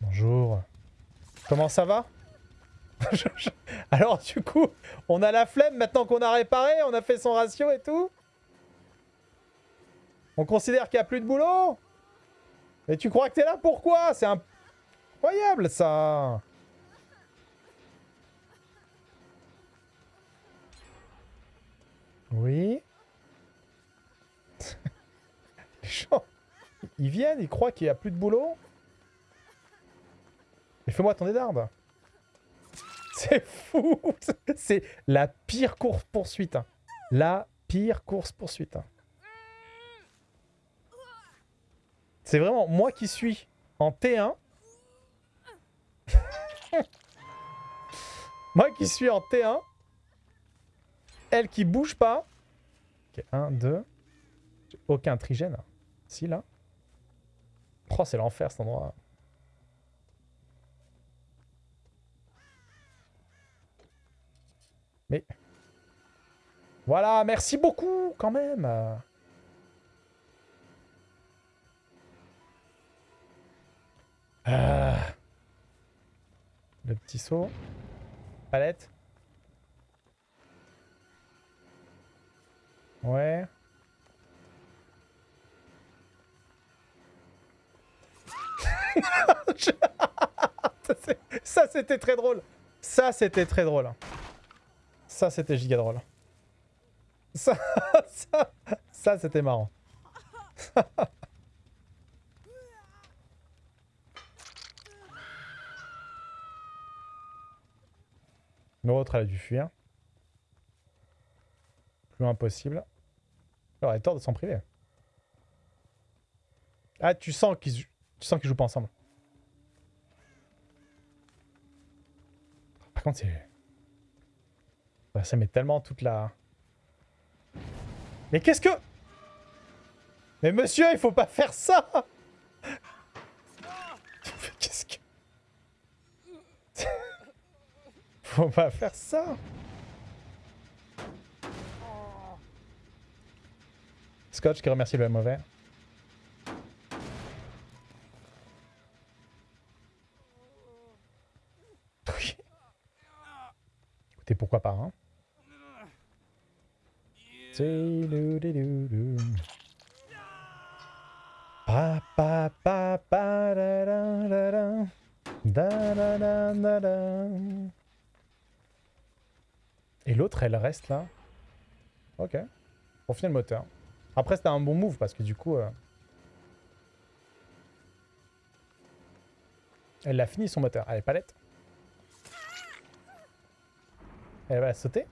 Bonjour. Comment ça va? Alors du coup, on a la flemme maintenant qu'on a réparé, on a fait son ratio et tout. On considère qu'il n'y a plus de boulot? Mais tu crois que t'es là pourquoi C'est incroyable ça ils viennent, ils croient qu'il n'y a plus de boulot Mais fais-moi ton d'arbre c'est fou C'est la pire course-poursuite. Hein. La pire course-poursuite. Hein. C'est vraiment moi qui suis en T1. moi qui suis en T1. Elle qui bouge pas. Ok, 1, 2. Aucun trigène. Si, là. Oh, c'est l'enfer cet endroit. Mais... Voilà, merci beaucoup, quand même ah. Le petit saut. Palette. Ouais. Ça, c'était très drôle. Ça, c'était très drôle. Ça, c'était giga drôle. Ça, ça, c'était marrant. L'autre, elle a dû fuir. Plus impossible. Elle aurait tort de s'en priver. Ah, tu sens qu'ils tu sens qu'ils jouent pas ensemble. Par contre, c'est... Ça met tellement toute la... Mais qu'est-ce que... Mais monsieur, il faut pas faire ça Qu'est-ce que... faut pas faire ça Scotch qui remercie le mauvais. Écoutez, pourquoi pas, hein et l'autre, elle reste là. Ok. Pour finir le moteur. Après, c'était un bon move parce que du coup... Euh, elle a fini son moteur. Allez, palette. Elle va sauter.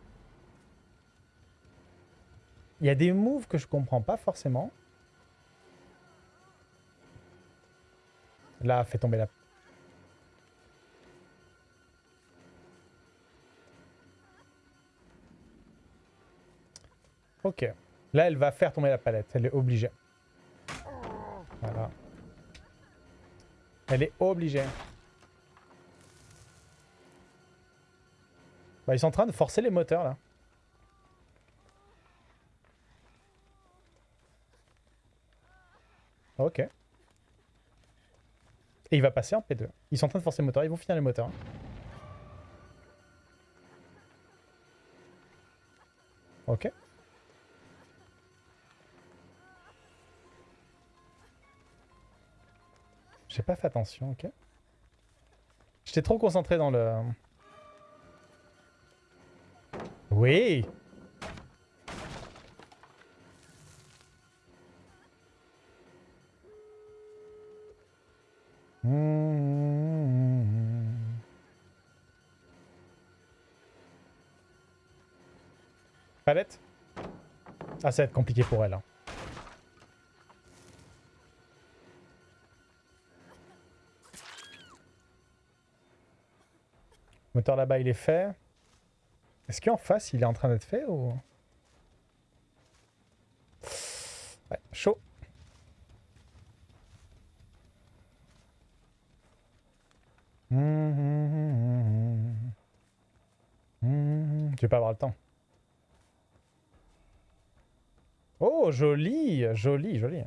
Il y a des moves que je comprends pas forcément. Là, fait tomber la... Ok. Là, elle va faire tomber la palette. Elle est obligée. Voilà. Elle est obligée. Bah, ils sont en train de forcer les moteurs, là. Ok. Et il va passer en P2. Ils sont en train de forcer le moteur, ils vont finir les moteurs. Ok. J'ai pas fait attention, ok. J'étais trop concentré dans le... Oui Palette Ah, ça va être compliqué pour elle. Hein. Moteur là-bas, il est fait. Est-ce qu'en face, il est en train d'être fait ou... Ouais, chaud. Tu vas pas avoir le temps? Oh, joli, joli, joli.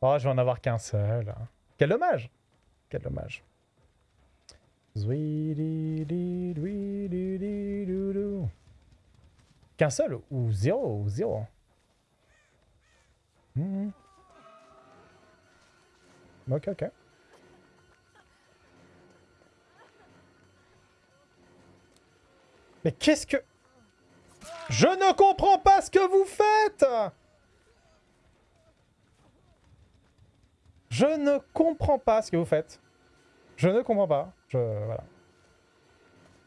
Oh, je vais en avoir qu'un seul. Quel dommage. Quel dommage. Zéro ou zéro. Hmm. Ok, ok. Mais qu'est-ce que... Je ne comprends pas ce que vous faites Je ne comprends pas ce que vous faites. Je ne comprends pas. Je... Voilà.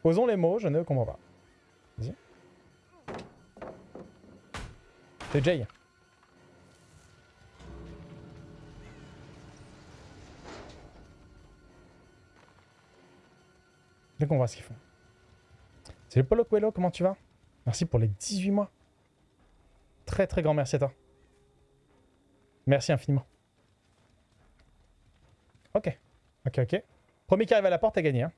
Posons les mots, je ne comprends pas. C'est Jay. Je comprends ce qu'ils font. C'est le Polo Coelho, comment tu vas? Merci pour les 18 mois. Très très grand merci à toi. Merci infiniment. Ok. Ok, ok. Premier qui arrive à la porte a gagné. Hein.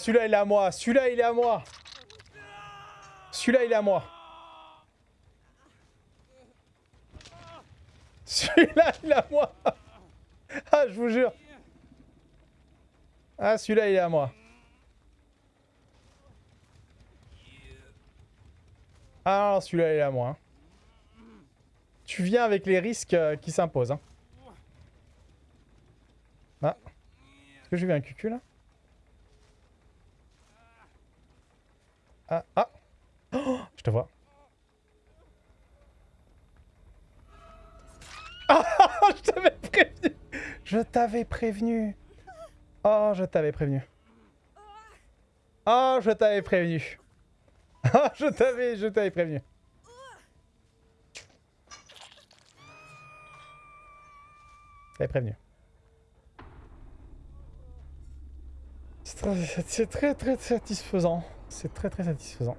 Celui-là, il est à moi. Celui-là, il est à moi. Celui-là, il est à moi. Celui-là, il est à moi. Ah, je vous jure. Ah, celui-là, il est à moi. Ah, celui-là, il est à moi. Hein. Tu viens avec les risques euh, qui s'imposent. Hein. Ah. Est-ce que j'ai vu un cucu, là? Ah, ah oh, Je te vois. Ah, je t'avais prévenu Je t'avais prévenu Oh, je t'avais prévenu. Oh, je t'avais prévenu. Je t'avais, je t'avais prévenu. T'avais prévenu. C'est très, très satisfaisant. C'est très très satisfaisant.